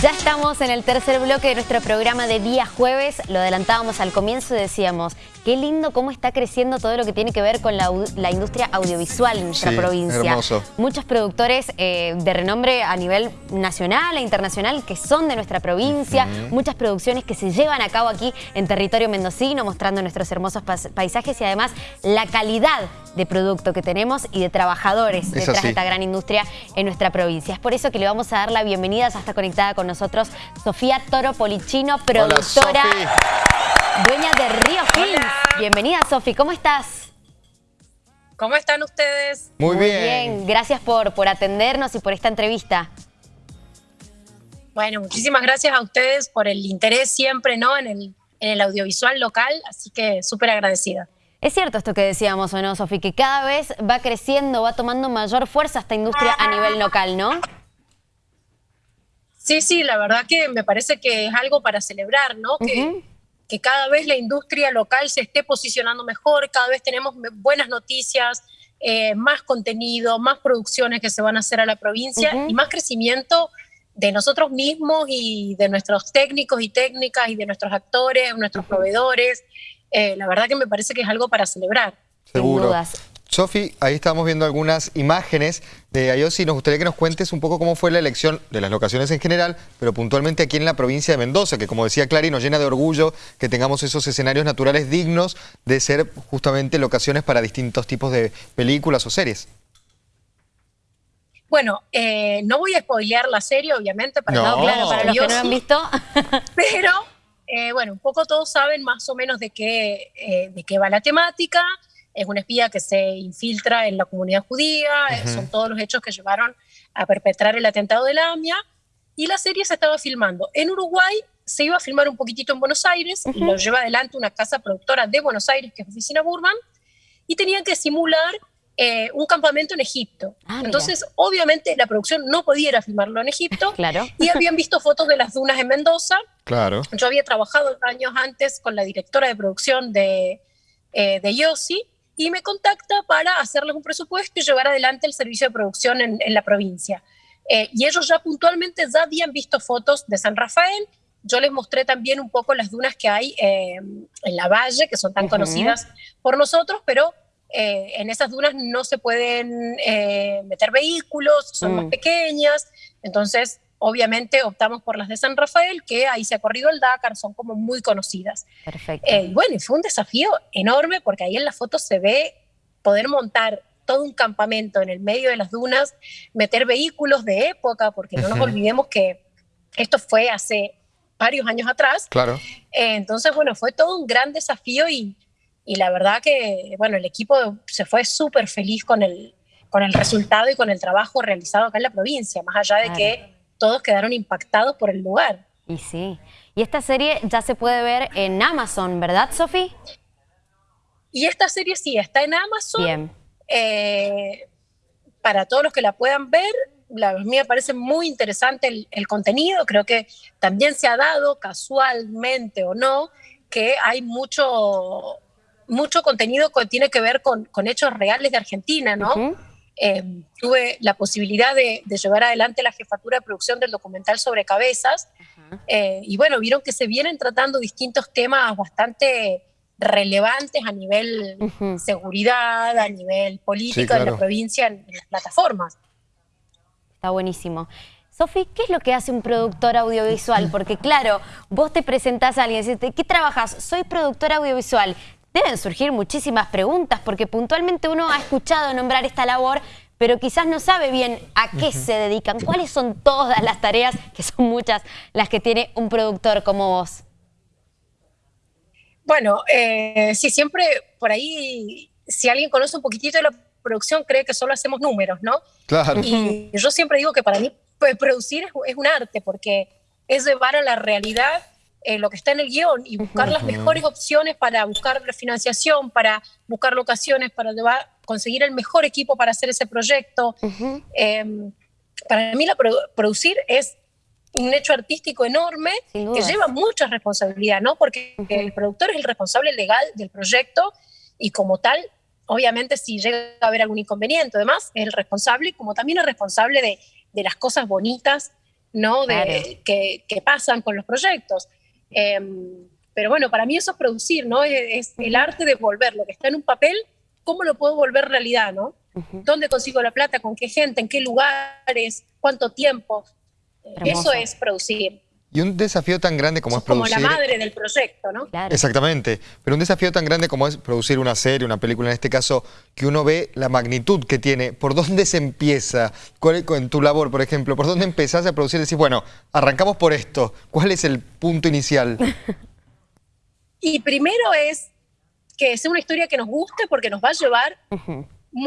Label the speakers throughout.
Speaker 1: Ya estamos en el tercer bloque de nuestro programa de día jueves. Lo adelantábamos al comienzo y decíamos, qué lindo cómo está creciendo todo lo que tiene que ver con la, industria audiovisual en nuestra provincia.
Speaker 2: Hermoso.
Speaker 1: Muchos productores eh, de renombre a nivel nacional e internacional que son de nuestra provincia. Muchas producciones que se llevan a cabo aquí en territorio mendocino, mostrando nuestros hermosos paisajes y además la calidad de producto que tenemos y de trabajadores detrás de esta gran industria en nuestra provincia. Es por eso que le vamos a dar la bienvenida, ya está conectada con nosotros Sofía Toro Polichino, productora, dueña de Río Films. Bienvenida, Sofi, ¿cómo estás?
Speaker 3: ¿Cómo están ustedes?
Speaker 1: Muy, bien. Gracias por, por atendernos y por esta entrevista.
Speaker 3: Bueno, muchísimas gracias a ustedes por el interés siempre ¿no? en, el, en el audiovisual local, así que súper agradecida.
Speaker 1: Es cierto esto que decíamos, ¿o no, Sofi? Que cada vez va creciendo, va tomando mayor fuerza esta industria a nivel local, ¿no?
Speaker 3: Sí, sí, la verdad que me parece que es algo para celebrar, ¿no? que, que cada vez la industria local se esté posicionando mejor, cada vez tenemos buenas noticias, eh, más contenido, más producciones que se van a hacer a la provincia y más crecimiento de nosotros mismos y de nuestros técnicos y técnicas y de nuestros actores, nuestros proveedores. Eh, la verdad que me parece que es algo para celebrar.
Speaker 2: Seguro. Sofi, ahí estamos viendo algunas imágenes de IOSI. Nos gustaría que nos cuentes un poco cómo fue la elección de las locaciones en general, pero puntualmente aquí en la provincia de Mendoza, que como decía Clary, nos llena de orgullo que tengamos esos escenarios naturales dignos de ser justamente locaciones para distintos tipos de películas o series.
Speaker 3: Bueno, eh, no voy a spoilear la serie, obviamente,
Speaker 1: para, no. claro, para los que no han visto.
Speaker 3: pero eh, bueno, un poco todos saben más o menos de qué, eh, de qué va la temática. Es una espía que se infiltra en la comunidad judía, eh, son todos los hechos que llevaron a perpetrar el atentado de la AMIA. Y la serie se estaba filmando. En Uruguay, se iba a filmar un poquitito en Buenos Aires, y lo lleva adelante una casa productora de Buenos Aires, que es Oficina Burman, y tenían que simular eh, un campamento en Egipto. Ah, Entonces, obviamente, la producción no podía ir a filmarlo en Egipto.
Speaker 1: claro.
Speaker 3: Y habían visto fotos de las dunas en Mendoza.
Speaker 2: Claro.
Speaker 3: Yo había trabajado años antes con la directora de producción de, eh, de Yossi y me contacta para hacerles un presupuesto y llevar adelante el servicio de producción en, la provincia. Eh, y ellos ya puntualmente ya habían visto fotos de San Rafael. Yo les mostré también un poco las dunas que hay en la valle, que son tan conocidas por nosotros, pero eh, en esas dunas no se pueden eh, meter vehículos, son más mm. pequeñas, entonces obviamente optamos por las de San Rafael, que ahí se ha corrido el Dakar, son como muy conocidas.
Speaker 1: Perfecto.
Speaker 3: Eh, bueno, y fue un desafío enorme porque ahí en la foto se ve poder montar todo un campamento en el medio de las dunas, meter vehículos de época, porque no nos olvidemos que esto fue hace varios años atrás.
Speaker 2: Claro.
Speaker 3: entonces, bueno, fue todo un gran desafío y y la verdad que, bueno, el equipo se fue súper feliz con el, con el resultado y con el trabajo realizado acá en la provincia, más allá de que todos quedaron impactados por el lugar.
Speaker 1: Y sí. Y esta serie ya se puede ver en Amazon, ¿verdad, Sofi?
Speaker 3: Y esta serie sí, está en Amazon.
Speaker 1: Bien.
Speaker 3: Eh, para todos los que la puedan ver, la, a mí me parece muy interesante el, el, contenido. Creo que también se ha dado, casualmente o no, que hay mucho mucho contenido que tiene que ver con, con hechos reales de Argentina, ¿no? Eh, tuve la posibilidad de, llevar adelante la jefatura de producción del documental sobre cabezas eh, y bueno, vieron que se vienen tratando distintos temas bastante relevantes a nivel seguridad, a nivel político de la provincia en, las plataformas.
Speaker 1: Está buenísimo. Sofi, ¿qué es lo que hace un productor audiovisual? Porque claro, vos te presentás a alguien y dices, ¿qué trabajas? Soy productor audiovisual deben surgir muchísimas preguntas porque puntualmente uno ha escuchado nombrar esta labor, pero quizás no sabe bien a qué se dedican, cuáles son todas las tareas, que son muchas las que tiene un productor como vos.
Speaker 3: Bueno, eh, sí, siempre por ahí, si alguien conoce un poquitito de la producción, cree que solo hacemos números, ¿no?
Speaker 2: Claro.
Speaker 3: Y yo siempre digo que para mí pues, producir es un arte, porque es llevar a la realidad eh, lo que está en el guion y buscar las mejores opciones para buscar financiación, para buscar locaciones, para conseguir el mejor equipo para hacer ese proyecto. Em, para mí la producir es un hecho artístico enorme que lleva mucha responsabilidad, ¿no? Porque el productor es el responsable legal del proyecto y como tal, obviamente si llega a haber algún inconveniente, además, es el responsable, como también es responsable de, de las cosas bonitas ¿no? De, que, pasan con los proyectos. Em, pero bueno, para mí eso es producir, ¿no? Es, el arte de volver lo que está en un papel, ¿cómo lo puedo volver realidad, ¿no? ¿Dónde consigo la plata? ¿Con qué gente? ¿En qué lugares? ¿Cuánto tiempo? Eso es producir.
Speaker 2: Y un desafío tan grande como es producir...
Speaker 3: Como la madre del proyecto, ¿no?
Speaker 2: Exactamente. Pero un desafío tan grande como es producir una serie, una película, en este caso, que uno ve la magnitud que tiene. ¿Por dónde se empieza? En tu labor, por ejemplo, ¿por dónde empezás a producir? Decís, bueno, arrancamos por esto. ¿Cuál es el punto inicial?
Speaker 3: y primero es que sea una historia que nos guste porque nos va a llevar...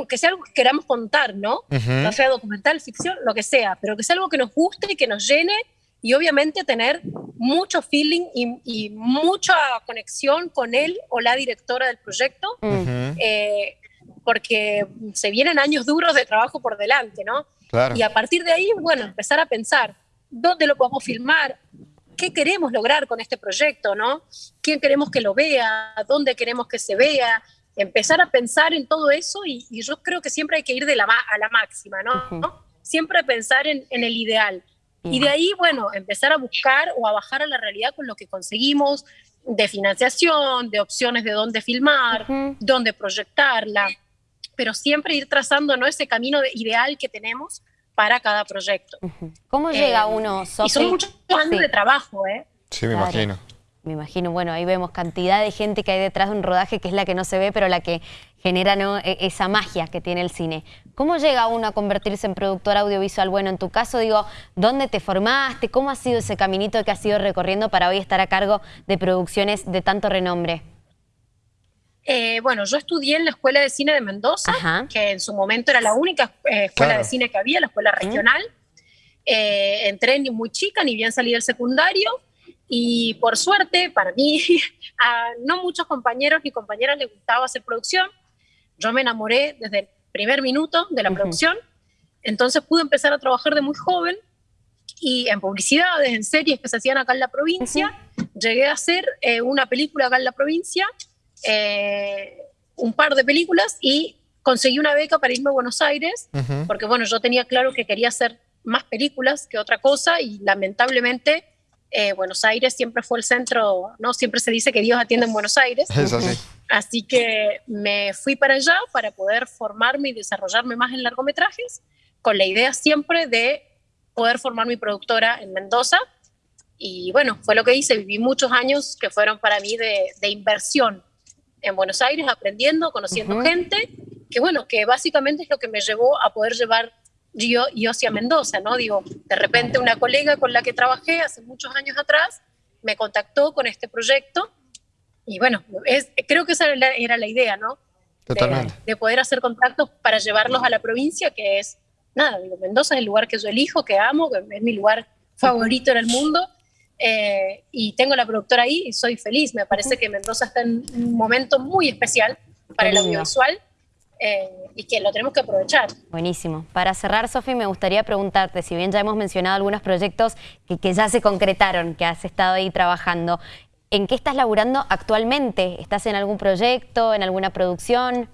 Speaker 3: que sea algo que queramos contar, ¿no? No sea documental, ficción, lo que sea, pero que sea algo que nos guste y que nos llene y obviamente tener mucho feeling y, mucha conexión con él o la directora del proyecto, eh, porque se vienen años duros de trabajo por delante, ¿no? Y a partir de ahí, bueno, empezar a pensar dónde lo podemos filmar, qué queremos lograr con este proyecto, ¿no? ¿Quién queremos que lo vea? ¿Dónde queremos que se vea? Empezar a pensar en todo eso y, yo creo que siempre hay que ir de la, a la máxima, ¿no? Siempre pensar en, en el ideal. Y de ahí, bueno, empezar a buscar o a bajar a la realidad con lo que conseguimos de financiación, de opciones de dónde filmar, dónde proyectarla, pero siempre ir trazando ¿no? ese camino ideal que tenemos para cada proyecto.
Speaker 1: ¿Cómo llega eh, uno,
Speaker 3: Y son muchos años de trabajo, ¿eh?
Speaker 2: Sí, me imagino.
Speaker 1: Me imagino, bueno, ahí vemos cantidad de gente que hay detrás de un rodaje que es la que no se ve, pero la que genera ¿no? E, esa magia que tiene el cine. ¿Cómo llega uno a convertirse en productor audiovisual? Bueno, en tu caso, digo, ¿dónde te formaste? ¿Cómo ha sido ese caminito que has ido recorriendo para hoy estar a cargo de producciones de tanto renombre?
Speaker 3: Eh, bueno, yo estudié en la Escuela de Cine de Mendoza, que en su momento era la única eh, escuela de cine que había, la escuela regional. Eh, entré muy chica, ni bien salí del secundario. Y por suerte, para mí, a no muchos compañeros ni compañeras les gustaba hacer producción. Yo me enamoré desde el primer minuto de la producción. Entonces pude empezar a trabajar de muy joven y en publicidades, en series que se hacían acá en la provincia. Llegué a hacer eh, una película acá en la provincia, eh, un par de películas y conseguí una beca para irme a Buenos Aires, porque bueno, yo tenía claro que quería hacer más películas que otra cosa y lamentablemente eh, Buenos Aires siempre fue el centro, ¿no? Siempre se dice que Dios atiende en Buenos Aires. Así que me fui para allá para poder formarme y desarrollarme más en largometrajes, con la idea siempre de poder formar mi productora en Mendoza. Y bueno, fue lo que hice. Viví muchos años que fueron para mí de, inversión en Buenos Aires, aprendiendo, conociendo gente, que bueno, que básicamente es lo que me llevó a poder llevar yo, yo hacia Mendoza, ¿no? Digo, de repente una colega con la que trabajé hace muchos años atrás me contactó con este proyecto y bueno, es, creo que esa era la, idea, ¿no?
Speaker 2: Totalmente.
Speaker 3: De, poder hacer contactos para llevarlos a la provincia, que es, nada, digo, Mendoza es el lugar que yo elijo, que amo, que es mi lugar favorito en el mundo. Eh, y tengo la productora ahí y soy feliz. Me parece que Mendoza está en un momento muy especial para el audiovisual eh, y que lo tenemos que aprovechar.
Speaker 1: Buenísimo. Para cerrar, Sofi, me gustaría preguntarte, si bien ya hemos mencionado algunos proyectos que, que ya se concretaron, que has estado ahí trabajando, ¿en qué estás laburando actualmente? ¿Estás en algún proyecto, en alguna producción?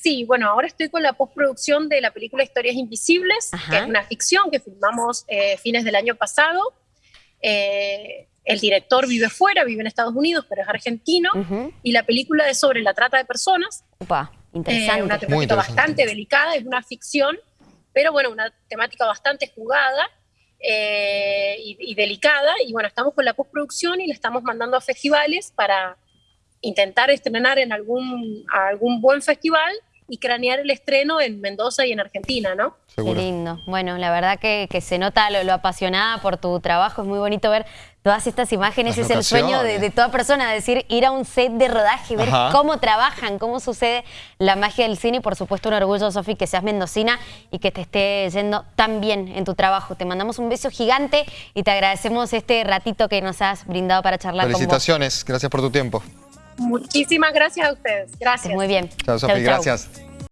Speaker 3: Sí, bueno, ahora estoy con la postproducción de la película Historias Invisibles, que es una ficción que filmamos eh, fines del año pasado. Eh, el director vive fuera, vive en Estados Unidos, pero es argentino, y la película es sobre la trata de personas.
Speaker 1: Upa. Interesante.
Speaker 3: Eh, una temática bastante delicada, es una ficción, pero bueno, una temática bastante jugada eh, y, delicada. Y bueno, estamos con la postproducción y le estamos mandando a festivales para intentar estrenar en algún, algún buen festival y cranear el estreno en Mendoza y en Argentina, ¿no?
Speaker 1: Qué lindo. Bueno, la verdad que, se nota lo, apasionada por tu trabajo. Es muy bonito ver todas estas imágenes. es el sueño de, toda persona, decir, ir a un set de rodaje, ver cómo trabajan, cómo sucede la magia del cine. Y por supuesto, un orgullo, Sofi, que seas mendocina y que te esté yendo tan bien en tu trabajo. Te mandamos un beso gigante y te agradecemos este ratito que nos has brindado para charlar
Speaker 2: con vos. Felicitaciones. Gracias por tu tiempo.
Speaker 3: Muchísimas gracias a ustedes. Gracias.
Speaker 1: Muy bien.
Speaker 2: Chao, Sofi. Gracias.